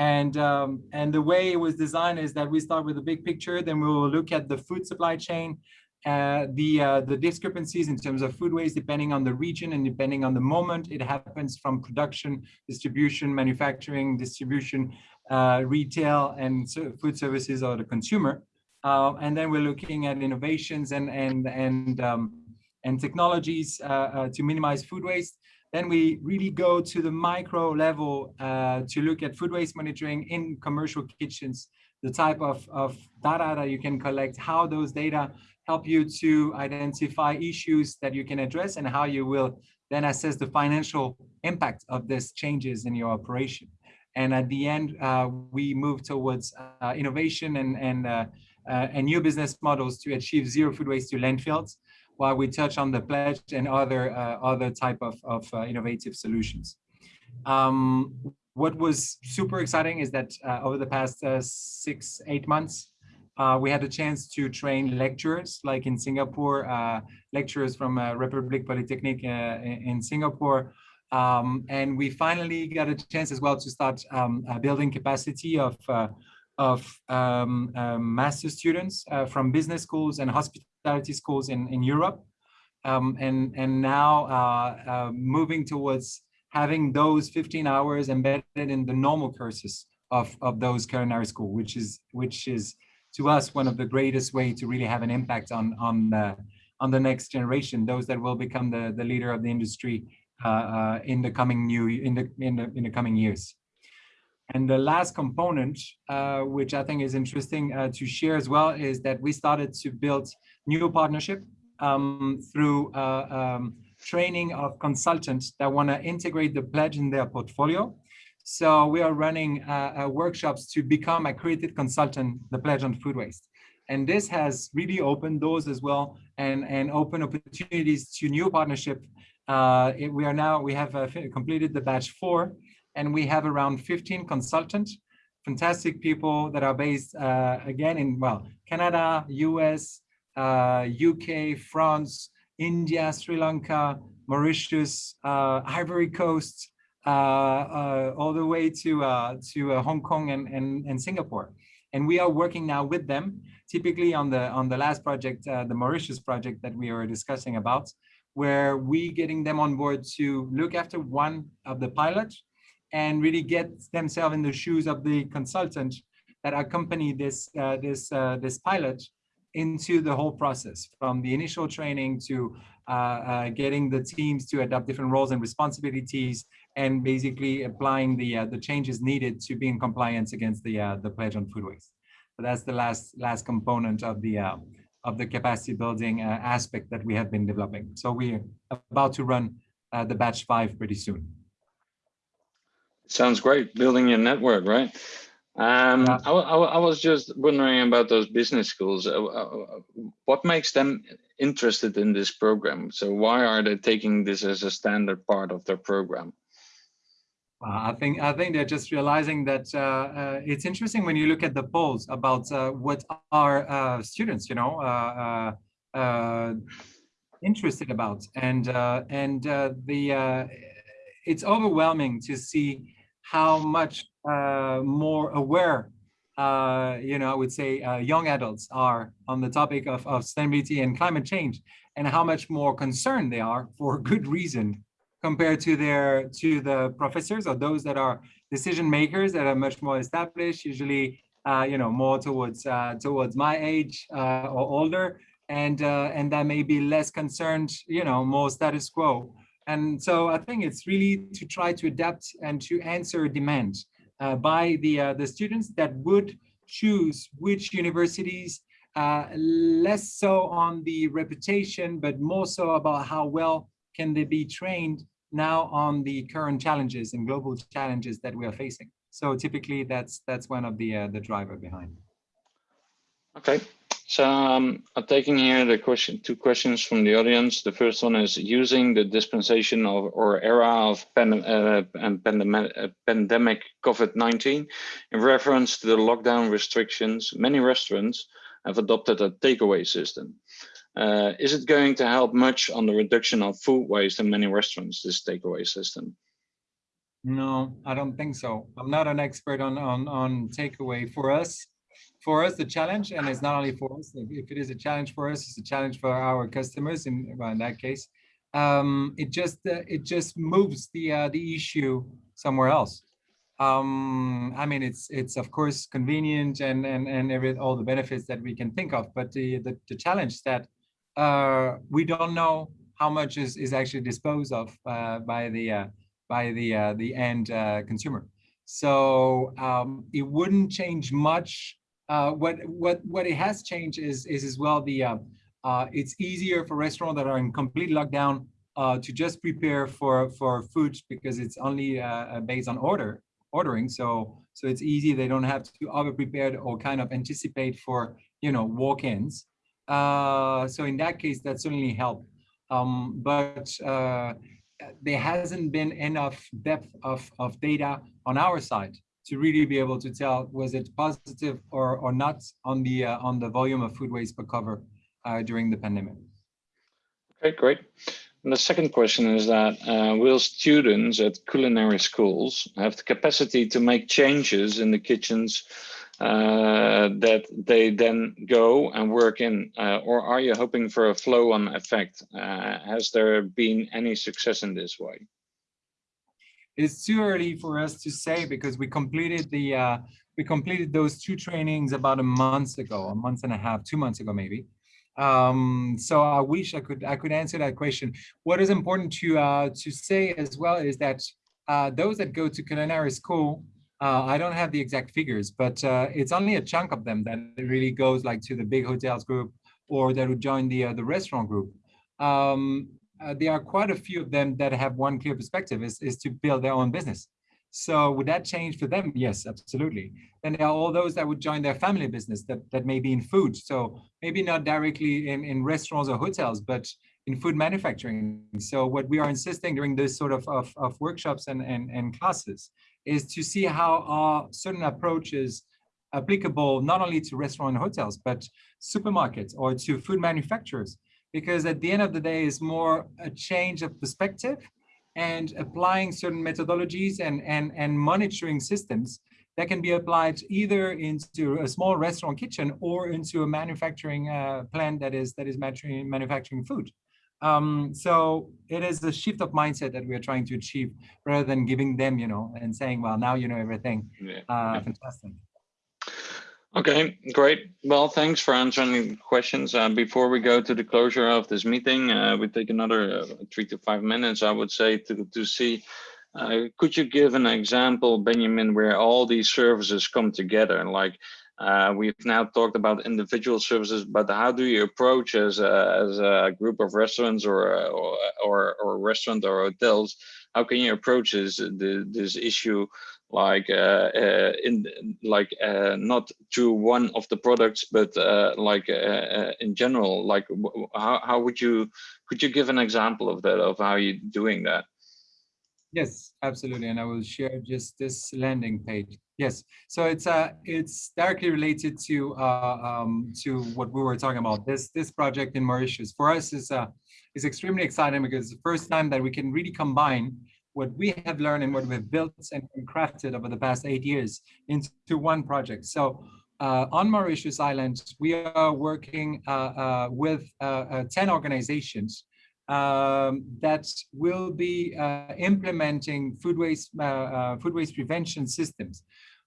And, um, and the way it was designed is that we start with a big picture, then we will look at the food supply chain, uh, the uh, the discrepancies in terms of food waste depending on the region and depending on the moment. It happens from production distribution manufacturing distribution uh, retail and food services or the consumer. Uh, and then we're looking at innovations and and and um, and technologies uh, uh, to minimize food waste then we really go to the micro level uh, to look at food waste monitoring in commercial kitchens, the type of, of data that you can collect, how those data help you to identify issues that you can address and how you will then assess the financial impact of these changes in your operation. And at the end, uh, we move towards uh, innovation and, and, uh, uh and new business models to achieve zero food waste to landfills while we touch on the pledge and other uh, other type of, of uh, innovative solutions. Um, what was super exciting is that uh, over the past six, eight months, uh, we had a chance to train lecturers, like in Singapore, uh, lecturers from uh, Republic Polytechnic in Singapore. Um, and we finally got a chance as well to start um, building capacity of of um, master students from business schools and hospitality schools in, in Europe. Um, and, and now moving towards having those 15 hours embedded in the normal courses of, of those culinary school, which is which is to us one of the greatest way to really have an impact on on the on the next generation, those that will become the the leader of the industry uh, uh, in the coming new in the in the in the coming years. And the last component, uh, which I think is interesting uh, to share as well, is that we started to build new partnership um, through uh, um, training of consultants that want to integrate the pledge in their portfolio. So we are running uh, uh, workshops to become accredited consultant, the pledge on food waste. And this has really opened doors as well and, and open opportunities to new partnership. Uh, it, we are now, we have completed the batch four and we have around 15 consultants, fantastic people that are based uh, again in, well, Canada, US, UK, uh, France, India, Sri Lanka, Mauritius, uh, Ivory Coast, uh, uh, all the way to to Hong Kong and, and, and Singapore. And we are working now with them, typically on the on the last project, the Mauritius project that we are discussing about, where we getting them on board to look after one of the pilots and really get themselves in the shoes of the consultant that accompany this uh, this uh, this pilot into the whole process from the initial training to uh, uh, getting the teams to adopt different roles and responsibilities and basically applying the uh, the changes needed to be in compliance against the uh, the pledge on food waste. So that's the last last component of the uh, of the capacity building aspect that we have been developing. So we're about to run the batch five pretty soon. Sounds great, building your network, right? Um, yeah. I, I, I, was just wondering about those business schools. Uh, uh, what makes them interested in this program? So why are they taking this as a standard part of their program? Uh, I think I think they're just realizing that uh, uh, it's interesting when you look at the polls about uh, what our students, you know, interested about, and and the it's overwhelming to see how much uh, more aware, uh, you know, I would say uh, young adults are on the topic of, of sustainability and climate change and how much more concerned they are for good reason compared to their to the professors or those that are decision makers that are much more established, usually, uh, you know, more towards uh, towards my age uh, or older, and and that may be less concerned, you know, more status quo. And so I think it's really to try to adapt and to answer demand uh, by the, uh, the students that would choose which universities, uh, less so on the reputation, but more so about how well can they be trained now on the current challenges and global challenges that we are facing. So typically that's that's one of the uh, the driver behind. Okay, so um, I'm taking here the question, two questions from the audience. The first one is using the dispensation of or era of pandem uh, pandemic, uh, pandemic COVID-19 in reference to the lockdown restrictions. Many restaurants have adopted a takeaway system. Uh, is it going to help much on the reduction of food waste in many restaurants, this takeaway system? No, I don't think so. I'm not an expert on, on, on takeaway. For us, for us the challenge and it's not only for us if it is a challenge for us it's a challenge for our customers in, well, in that case. Um, it just uh, it just moves the uh, the issue somewhere else. Um, I mean it's it's of course convenient and and and every all the benefits that we can think of but the the, the challenge that uh, we don't know how much is is actually disposed of uh, by the uh, by the uh, the end consumer. So um, it wouldn't change much uh, what what what it has changed is is as well the uh, uh, it's easier for restaurants that are in complete lockdown uh, to just prepare for for food because it's only uh, based on order ordering. So so it's easy. They don't have to over prepare or kind of anticipate for you know walk-ins. so in that case, that certainly helped. Um, but there hasn't been enough depth of, of data on our side to really be able to tell was it positive or, or not on the uh, on the volume of food waste per cover uh, during the pandemic. Okay, great. And the second question is that uh, will students at culinary schools have the capacity to make changes in the kitchens uh, that they then go and work in? Uh, or are you hoping for a flow on effect? Uh, has there been any success in this way? It's too early for us to say because we completed the uh, we completed those two trainings about a month ago, a month and a half, two months ago maybe. Um, so I wish I could I could answer that question. What is important to uh, to say as well is that uh, those that go to culinary school, uh, I don't have the exact figures, but uh, it's only a chunk of them that really goes like to the big hotels group or that would join the uh, the restaurant group. Um, uh, there are quite a few of them that have one clear perspective is, is to build their own business. So would that change for them? Yes, absolutely. Then there are all those that would join their family business that, that may be in food. So maybe not directly in, in restaurants or hotels, but in food manufacturing. So what we are insisting during this sort of, of, of workshops and, and, and classes is to see how our certain approaches applicable not only to restaurant and hotels, but supermarkets or to food manufacturers. Because at the end of the day, it's more a change of perspective and applying certain methodologies and, and, and monitoring systems that can be applied either into a small restaurant kitchen or into a manufacturing uh, plant that is that is manufacturing food. Um, so it is a shift of mindset that we are trying to achieve rather than giving them, you know, and saying, well, now you know everything. Yeah. Uh, yeah. Fantastic. Okay, great. Well, thanks for answering questions. Uh, before we go to the closure of this meeting, uh, we take another uh, three to five minutes, I would say, to, to see, uh, could you give an example, Benjamin, where all these services come together? Like uh, we've now talked about individual services, but how do you approach as a, as a group of restaurants or, or, or, or restaurant or hotels? How can you approach this, this issue like uh, uh, in like uh, not to one of the products but like in general like how, how would you could you give an example of that of how you're doing that? Yes absolutely and i will share just this landing page. Yes so it's uh it's directly related to uh um to what we were talking about. This this project in mauritius for us is uh is extremely exciting because it's the first time that we can really combine what we have learned and what we've built and crafted over the past eight years into one project. So uh, on Mauritius Island, we are working uh, uh, with uh, uh, 10 organizations um, that will be uh, implementing food waste, food waste prevention systems.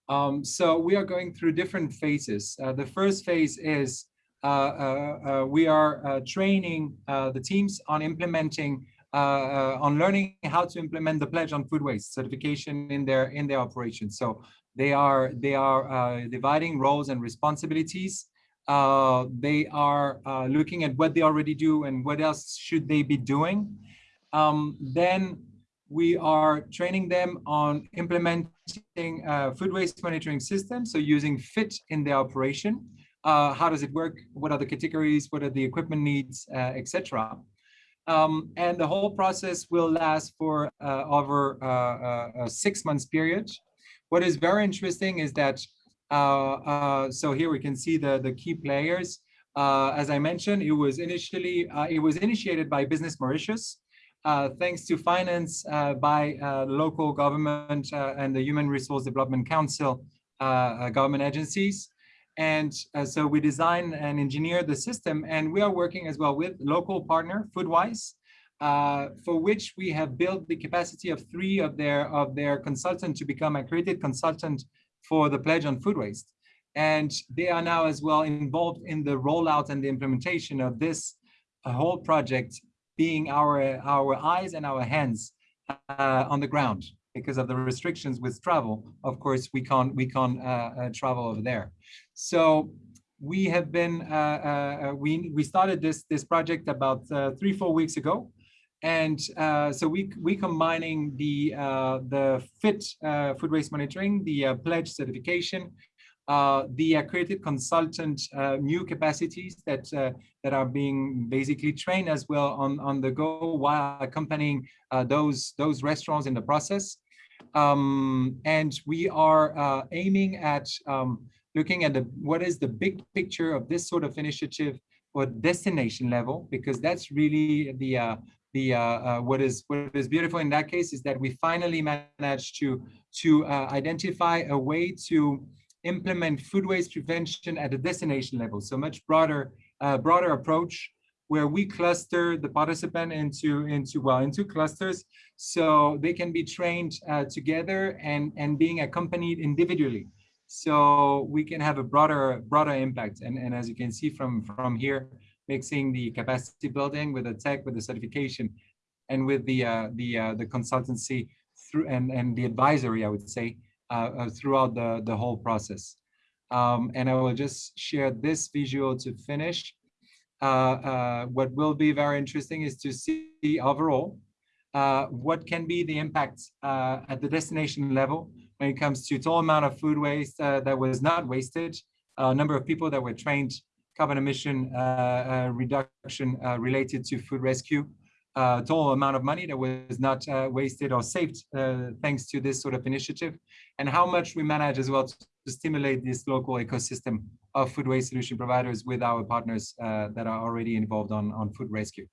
Um, so we are going through different phases. the first phase is we are training the teams on implementing on learning how to implement the pledge on food waste certification in their in their operations. So they are they are uh, dividing roles and responsibilities. they are looking at what they already do and what else should they be doing. Um, then we are training them on implementing uh, food waste monitoring systems, so using FIT in their operation. Uh, how does it work? What are the categories? What are the equipment needs, uh, etc. Um, and the whole process will last for uh, over uh, uh, a six months period. What is very interesting is that, uh, uh, so here we can see the, the key players. Uh, as I mentioned, it was initially, it was initiated by Business Mauritius, thanks to finance by local government and the Human Resource Development Council government agencies. And uh, so we design and engineer the system and we are working as well with local partner Foodwise, uh, for which we have built the capacity of three of their of their consultants to become accredited consultant for the pledge on food waste. And they are now as well involved in the rollout and the implementation of this uh, whole project being our, our eyes and our hands uh, on the ground because of the restrictions with travel. Of course, we can't we can't uh, uh, travel over there. So we have been uh, uh, uh we we started this this project about uh, three four weeks ago, and so we we combining the the fit food waste monitoring, the pledge certification, uh, the accredited consultant uh, new capacities that uh, that are being basically trained as well on on the go while accompanying uh, those those restaurants in the process. Um, and we are uh, aiming at um, looking at the what is the big picture of this sort of initiative or destination level because that's really the uh, the uh, uh, what is what is beautiful in that case is that we finally managed to to uh, identify a way to implement food waste prevention at a destination level. So much broader uh, broader approach where we cluster the participant into into well into clusters so they can be trained uh, together and and being accompanied individually so we can have a broader broader impact. And and as you can see from from here mixing the capacity building with the tech with the certification and with the uh, the uh, the consultancy through and and the advisory i would say uh, uh throughout the the whole process. Um, and i will just share this visual to finish. Uh, uh, what will be very interesting is to see overall what can be the impact at the destination level when it comes to total amount of food waste that was not wasted, number of people that were trained carbon emission uh, uh, reduction uh, related to food rescue, total amount of money that was not wasted or saved thanks to this sort of initiative, and how much we manage as well to, to stimulate this local ecosystem of food waste solution providers with our partners uh, that are already involved on, on food rescue.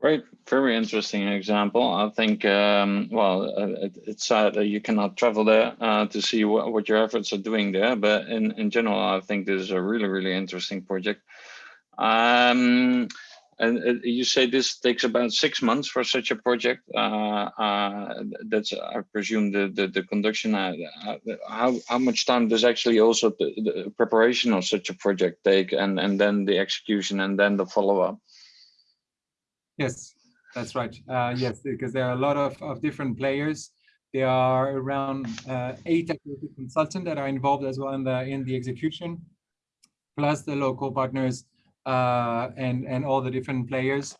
Great, very interesting example. I think, um, well, uh, it, it's sad that you cannot travel there uh, to see what, what your efforts are doing there, but in, in general, I think this is a really, really interesting project. Um, and uh, you say this takes about six months for such a project. Uh, uh, that's, I presume, the the, the conduction. Uh, uh, how how much time does actually also the, the, preparation of such a project take, and and then the execution, and then the follow up? Yes, that's right. Uh, yes, because there are a lot of of different players. There are around eight consultants that are involved as well in the in the execution, plus the local partners uh, and and all the different players.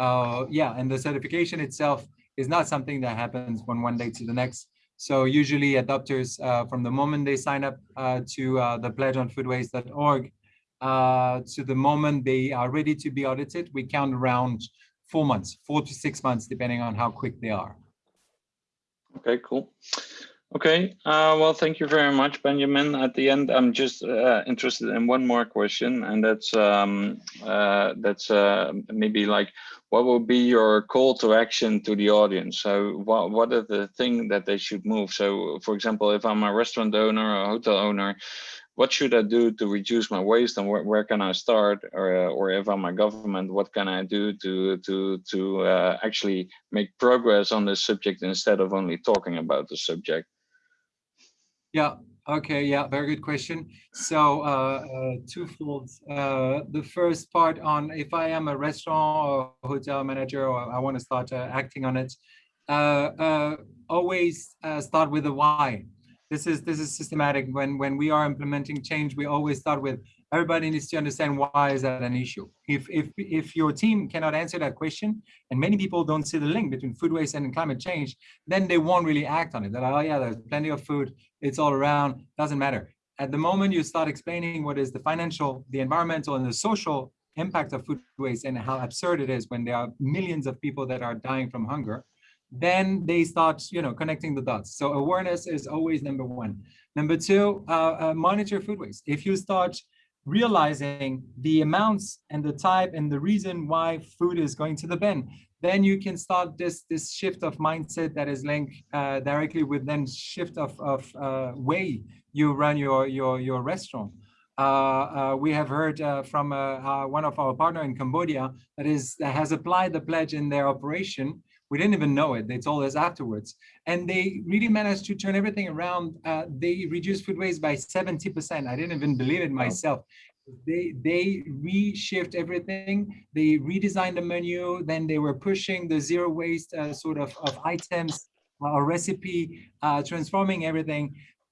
Uh, yeah, and the certification itself is not something that happens from one day to the next. So usually adopters, uh, from the moment they sign up uh, to uh, the pledge on foodwaste.org uh, to the moment they are ready to be audited, we count around four months, four to six months, depending on how quick they are. Okay, cool. Okay, uh, well, thank you very much, Benjamin. At the end, I'm just uh, interested in one more question, and that's um, uh, that's uh, maybe like, what will be your call to action to the audience? So, what what are the thing that they should move? So, for example, if I'm a restaurant owner or a hotel owner, what should I do to reduce my waste, and where, where can I start? Or or if I'm a government, what can I do to to to uh, actually make progress on this subject instead of only talking about the subject? Yeah. Okay. Yeah. Very good question. So uh, uh, twofold. Uh, the first part on if I am a restaurant or hotel manager or I want to start uh, acting on it, uh, uh, always start with the why. This is this is systematic. When when we are implementing change, we always start with everybody needs to understand why is that an issue. If, if, if your team cannot answer that question, and many people don't see the link between food waste and climate change, then they won't really act on it. They're like, oh yeah, there's plenty of food, it's all around, doesn't matter. At the moment you start explaining what is the financial, the environmental, and the social impact of food waste and how absurd it is when there are millions of people that are dying from hunger, then they start, you know, connecting the dots. So awareness is always number one. Number two, uh, uh, monitor food waste. If you start realizing the amounts and the type and the reason why food is going to the bin, then you can start this this shift of mindset that is linked uh, directly with then shift of, of uh, way you run your your your restaurant. Uh, uh we have heard uh, from uh, one of our partner in Cambodia that is that has applied the pledge in their operation we didn't even know it. They told us afterwards. And they really managed to turn everything around. Uh, they reduced food waste by 70%. I didn't even believe it myself. They they reshift everything. They redesigned the menu. Then they were pushing the zero waste uh, sort of, of items or recipe, uh, transforming everything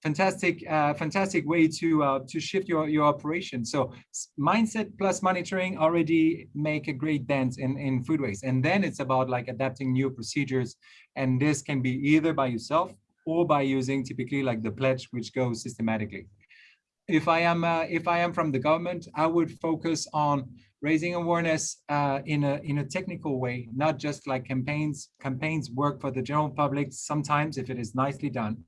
fantastic uh, fantastic way to uh, to shift your your operation so mindset plus monitoring already make a great dent in in food waste and then it's about like adapting new procedures and this can be either by yourself or by using typically like the pledge, which goes systematically. If I am uh, if I am from the government, I would focus on raising awareness uh, in a in a technical way, not just like campaigns. Campaigns work for the general public sometimes if it is nicely done,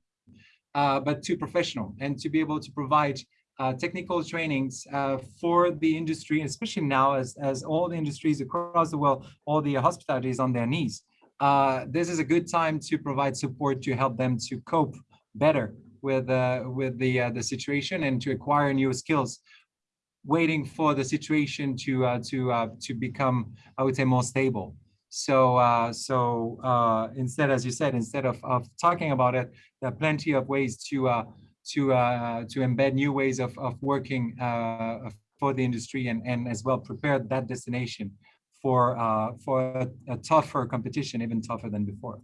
but to professional and to be able to provide uh, technical trainings uh, for the industry, especially now as, as all the industries across the world, all the hospitality is on their knees. Uh, this is a good time to provide support to help them to cope better with, uh, with the, uh, the situation and to acquire new skills, waiting for the situation to, uh, to, to become, I would say, more stable. So, uh, so uh, instead, as you said, instead of, of talking about it, there are plenty of ways to to uh, to embed new ways of, of working uh, for the industry and, and as well prepare that destination for uh, for a, a, tougher competition, even tougher than before.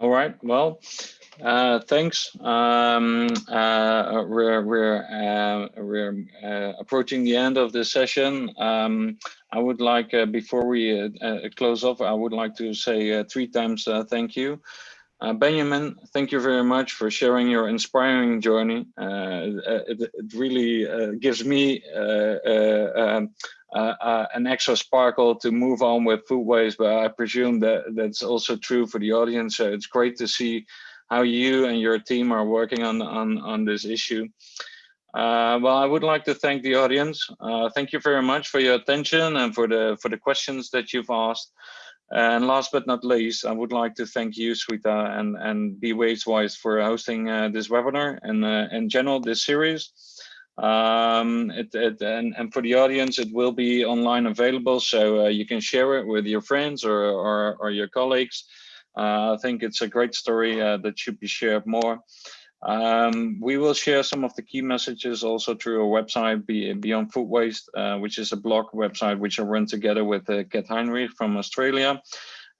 All right. Well, uh, thanks. Um, uh, we're we're uh, we're approaching the end of this session. Um, I would like before we close off, I would like to say three times thank you. Uh, Benjamin, thank you very much for sharing your inspiring journey. Uh, it, it, really uh, gives me uh, uh, um, uh, an extra sparkle to move on with food waste, but I presume that that's also true for the audience. So it's great to see how you and your team are working on, on, on this issue. well, I would like to thank the audience. thank you very much for your attention and for the for the questions that you've asked. And last but not least, I would like to thank you, Sweta, and, and Be Wastewise for hosting uh, this webinar and uh, in general this series. Um, it, it, and, and for the audience, it will be online available, so uh, you can share it with your friends or, or, or your colleagues. Uh, I think it's a great story uh, that should be shared more. Um, we will share some of the key messages also through our website, Beyond Food Waste, uh, which is a blog website which I run together with uh, Kat Heinrich from Australia,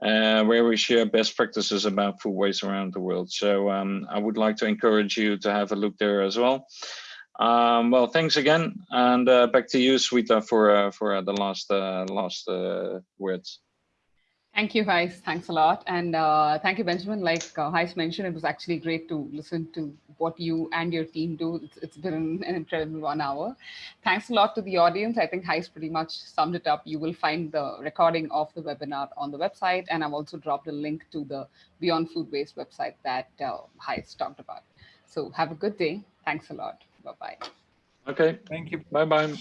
uh, where we share best practices about food waste around the world. So um, I would like to encourage you to have a look there as well. Um, well, thanks again, and uh, back to you, Sweta, for for the last last words. Thank you, Gijs. Thanks a lot. And uh, thank you, Benjamin. Like uh, Gijs mentioned, it was actually great to listen to what you and your team do. It's, it's been an incredible one hour. Thanks a lot to the audience. I think Gijs pretty much summed it up. You will find the recording of the webinar on the website. And I've also dropped a link to the Beyond Food Waste website that uh, Gijs talked about. So have a good day. Thanks a lot. Bye-bye. Okay. Thank you. Bye-bye.